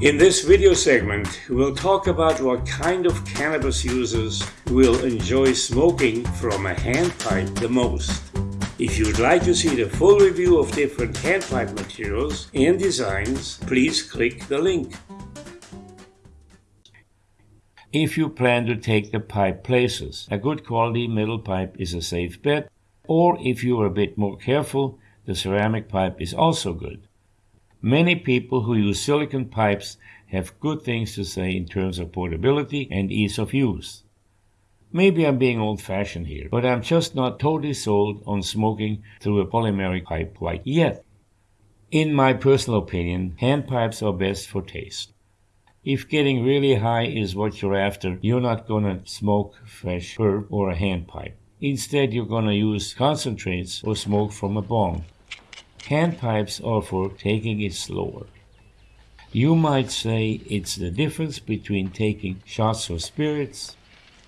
In this video segment, we'll talk about what kind of cannabis users will enjoy smoking from a handpipe the most. If you'd like to see the full review of different handpipe materials and designs, please click the link. If you plan to take the pipe places, a good quality metal pipe is a safe bet, or if you are a bit more careful, the ceramic pipe is also good. Many people who use silicon pipes have good things to say in terms of portability and ease of use. Maybe I'm being old fashioned here, but I'm just not totally sold on smoking through a polymeric pipe quite yet. In my personal opinion, hand pipes are best for taste. If getting really high is what you're after, you're not gonna smoke fresh herb or a hand pipe. Instead, you're gonna use concentrates or smoke from a bong. Hand pipes are for taking it slower. You might say it's the difference between taking shots of spirits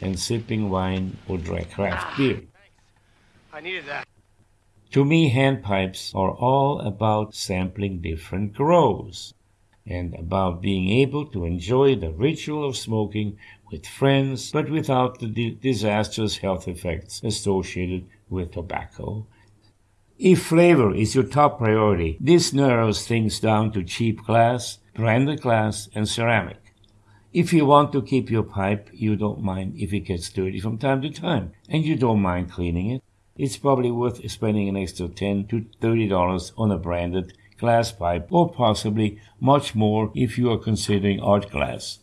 and sipping wine or dry craft ah. beer. I needed that. To me, hand pipes are all about sampling different grows and about being able to enjoy the ritual of smoking with friends, but without the di- disastrous health effects associated with tobacco if flavor is your top priority, this narrows things down to cheap glass, branded glass, and ceramic. If you want to keep your pipe, you don't mind if it gets dirty from time to time, and you don't mind cleaning it, it's probably worth spending an extra 10 to $30 on a branded glass pipe, or possibly much more if you are considering art glass.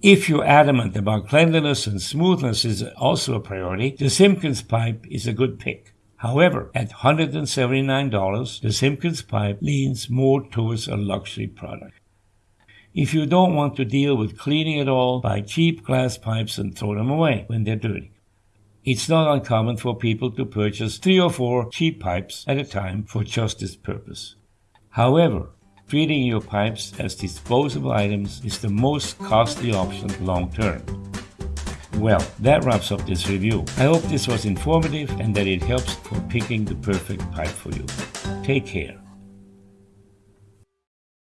If you're adamant about cleanliness and smoothness is also a priority, the Simpkins pipe is a good pick. However, at $179, the Simpkins pipe leans more towards a luxury product. If you don't want to deal with cleaning at all, buy cheap glass pipes and throw them away when they're dirty. It's not uncommon for people to purchase three or four cheap pipes at a time for just this purpose. However, treating your pipes as disposable items is the most costly option long term. Well, that wraps up this review. I hope this was informative and that it helps for picking the perfect pipe for you. Take care.